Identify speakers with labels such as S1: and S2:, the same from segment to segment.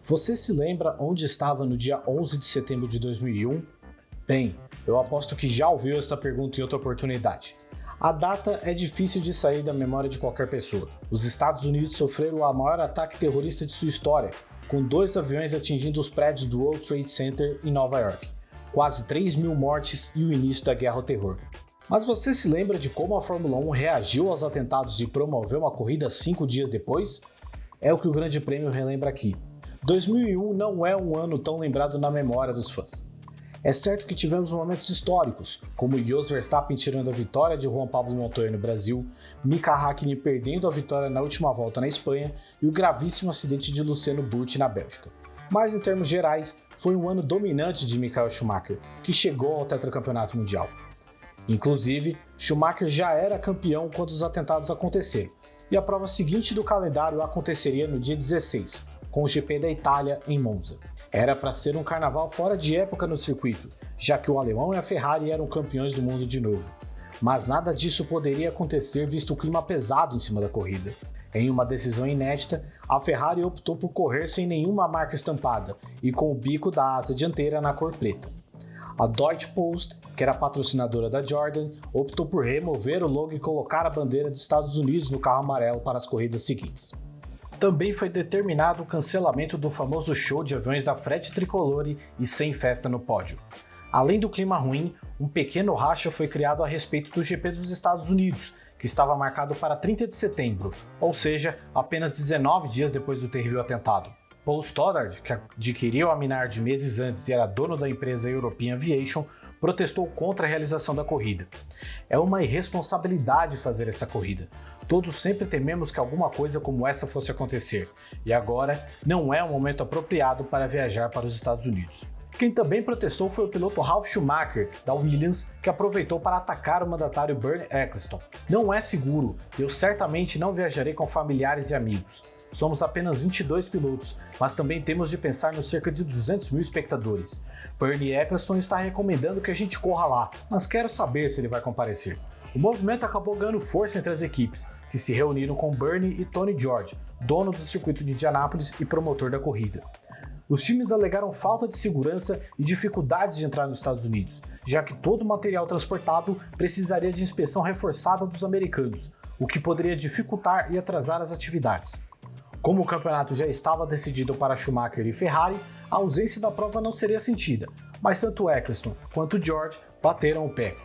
S1: Você se lembra onde estava no dia 11 de setembro de 2001? Bem, eu aposto que já ouviu esta pergunta em outra oportunidade. A data é difícil de sair da memória de qualquer pessoa. Os Estados Unidos sofreram o maior ataque terrorista de sua história, com dois aviões atingindo os prédios do World Trade Center em Nova York. Quase 3 mil mortes e o início da guerra ao terror. Mas você se lembra de como a Fórmula 1 reagiu aos atentados e promoveu uma corrida cinco dias depois? É o que o Grande Prêmio relembra aqui. 2001 não é um ano tão lembrado na memória dos fãs. É certo que tivemos momentos históricos, como Jos Verstappen tirando a vitória de Juan Pablo Montoya no Brasil, Mika Hakkinen perdendo a vitória na última volta na Espanha e o gravíssimo acidente de Luciano Burti na Bélgica. Mas em termos gerais, foi um ano dominante de Michael Schumacher, que chegou ao tetracampeonato mundial. Inclusive, Schumacher já era campeão quando os atentados aconteceram, e a prova seguinte do calendário aconteceria no dia 16, com o GP da Itália em Monza. Era para ser um carnaval fora de época no circuito, já que o alemão e a Ferrari eram campeões do mundo de novo. Mas nada disso poderia acontecer visto o clima pesado em cima da corrida. Em uma decisão inédita, a Ferrari optou por correr sem nenhuma marca estampada e com o bico da asa dianteira na cor preta. A Deutsche Post, que era patrocinadora da Jordan, optou por remover o logo e colocar a bandeira dos Estados Unidos no carro amarelo para as corridas seguintes. Também foi determinado o cancelamento do famoso show de aviões da frete tricolore e sem festa no pódio. Além do clima ruim, um pequeno racha foi criado a respeito do GP dos Estados Unidos, que estava marcado para 30 de setembro, ou seja, apenas 19 dias depois do terrível atentado. Paul Stoddard, que adquiriu a Minard meses antes e era dono da empresa European Aviation, protestou contra a realização da corrida. É uma irresponsabilidade fazer essa corrida. Todos sempre tememos que alguma coisa como essa fosse acontecer, e agora não é o momento apropriado para viajar para os Estados Unidos. Quem também protestou foi o piloto Ralf Schumacher, da Williams, que aproveitou para atacar o mandatário Bernie Eccleston. Não é seguro, eu certamente não viajarei com familiares e amigos. Somos apenas 22 pilotos, mas também temos de pensar nos cerca de 200 mil espectadores. Bernie Eccleston está recomendando que a gente corra lá, mas quero saber se ele vai comparecer. O movimento acabou ganhando força entre as equipes, que se reuniram com Bernie e Tony George, dono do circuito de Indianápolis e promotor da corrida. Os times alegaram falta de segurança e dificuldades de entrar nos Estados Unidos, já que todo o material transportado precisaria de inspeção reforçada dos americanos, o que poderia dificultar e atrasar as atividades. Como o campeonato já estava decidido para Schumacher e Ferrari, a ausência da prova não seria sentida, mas tanto Eccleston quanto George bateram o pé.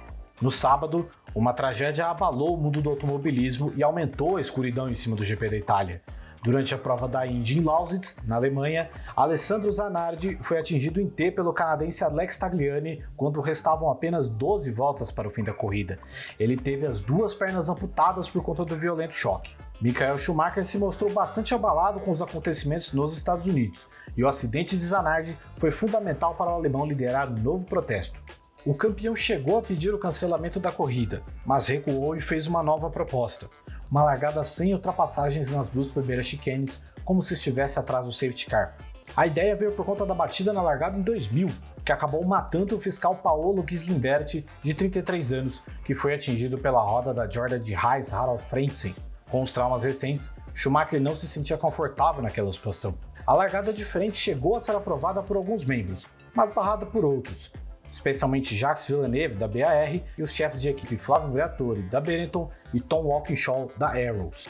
S1: No sábado, uma tragédia abalou o mundo do automobilismo e aumentou a escuridão em cima do GP da Itália. Durante a prova da Indy em Lausitz, na Alemanha, Alessandro Zanardi foi atingido em T pelo canadense Alex Tagliani quando restavam apenas 12 voltas para o fim da corrida. Ele teve as duas pernas amputadas por conta do violento choque. Michael Schumacher se mostrou bastante abalado com os acontecimentos nos Estados Unidos, e o acidente de Zanardi foi fundamental para o alemão liderar um novo protesto. O campeão chegou a pedir o cancelamento da corrida, mas recuou e fez uma nova proposta uma largada sem ultrapassagens nas duas primeiras chicanes, como se estivesse atrás do safety car. A ideia veio por conta da batida na largada em 2000, que acabou matando o fiscal Paolo Gislimberti, de 33 anos, que foi atingido pela roda da Jordan de Reis Harald Frentzen. Com os traumas recentes, Schumacher não se sentia confortável naquela situação. A largada de frente chegou a ser aprovada por alguns membros, mas barrada por outros, especialmente Jacques Villeneuve, da BAR, e os chefes de equipe Flávio Briatore, da Benetton, e Tom Walkinshaw, da Arrows.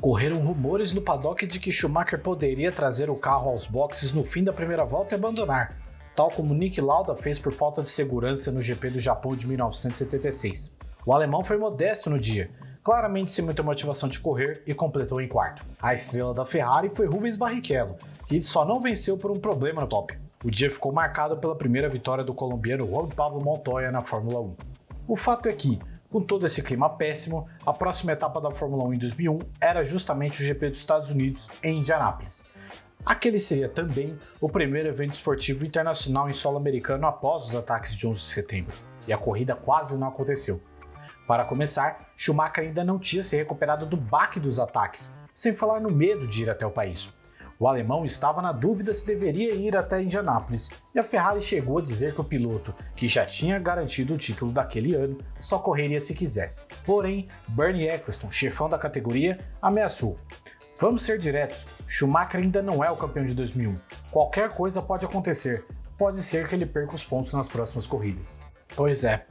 S1: Correram rumores no paddock de que Schumacher poderia trazer o carro aos boxes no fim da primeira volta e abandonar, tal como Nick Lauda fez por falta de segurança no GP do Japão de 1976. O alemão foi modesto no dia, claramente sem muita motivação de correr e completou em quarto. A estrela da Ferrari foi Rubens Barrichello, que só não venceu por um problema no top. O dia ficou marcado pela primeira vitória do colombiano Juan Pablo Montoya na Fórmula 1. O fato é que, com todo esse clima péssimo, a próxima etapa da Fórmula 1 em 2001 era justamente o GP dos Estados Unidos em Indianápolis. Aquele seria também o primeiro evento esportivo internacional em solo americano após os ataques de 11 de setembro, e a corrida quase não aconteceu. Para começar, Schumacher ainda não tinha se recuperado do baque dos ataques, sem falar no medo de ir até o país. O alemão estava na dúvida se deveria ir até Indianápolis e a Ferrari chegou a dizer que o piloto, que já tinha garantido o título daquele ano, só correria se quisesse. Porém, Bernie Eccleston, chefão da categoria, ameaçou. Vamos ser diretos, Schumacher ainda não é o campeão de 2001. Qualquer coisa pode acontecer. Pode ser que ele perca os pontos nas próximas corridas. Pois é,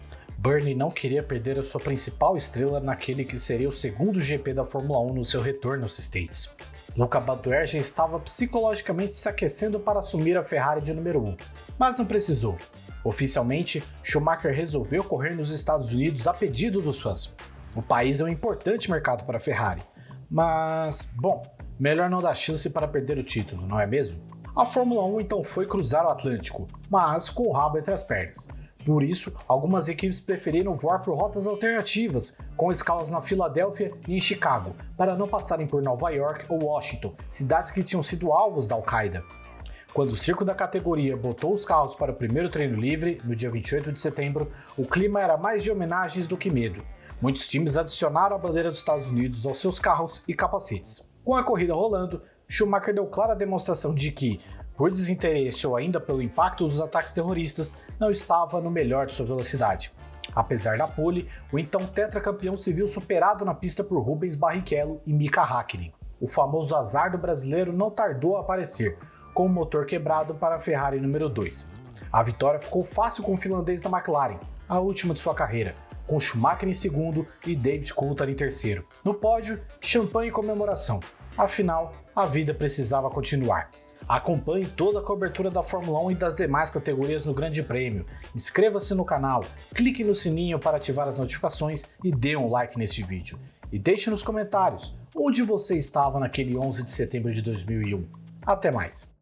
S1: Bernie não queria perder a sua principal estrela naquele que seria o segundo GP da Fórmula 1 no seu retorno aos States. Luca Badoer já estava psicologicamente se aquecendo para assumir a Ferrari de número 1, mas não precisou. Oficialmente, Schumacher resolveu correr nos Estados Unidos a pedido dos fãs. O país é um importante mercado para a Ferrari, mas, bom, melhor não dar chance para perder o título, não é mesmo? A Fórmula 1 então foi cruzar o Atlântico, mas com o rabo entre as pernas. Por isso, algumas equipes preferiram voar por rotas alternativas, com escalas na Filadélfia e em Chicago, para não passarem por Nova York ou Washington, cidades que tinham sido alvos da Al-Qaeda. Quando o circo da categoria botou os carros para o primeiro treino livre, no dia 28 de setembro, o clima era mais de homenagens do que medo. Muitos times adicionaram a bandeira dos Estados Unidos aos seus carros e capacetes. Com a corrida rolando, Schumacher deu clara demonstração de que, por desinteresse ou ainda pelo impacto dos ataques terroristas, não estava no melhor de sua velocidade. Apesar da pole, o então tetracampeão se viu superado na pista por Rubens Barrichello e Mika Hakkinen. O famoso azar do brasileiro não tardou a aparecer, com o motor quebrado para a Ferrari número 2. A vitória ficou fácil com o finlandês da McLaren, a última de sua carreira, com Schumacher em segundo e David Coulthard em terceiro. No pódio, champanhe e comemoração. Afinal, a vida precisava continuar. Acompanhe toda a cobertura da Fórmula 1 e das demais categorias no Grande Prêmio. Inscreva-se no canal, clique no sininho para ativar as notificações e dê um like neste vídeo. E deixe nos comentários onde você estava naquele 11 de setembro de 2001. Até mais!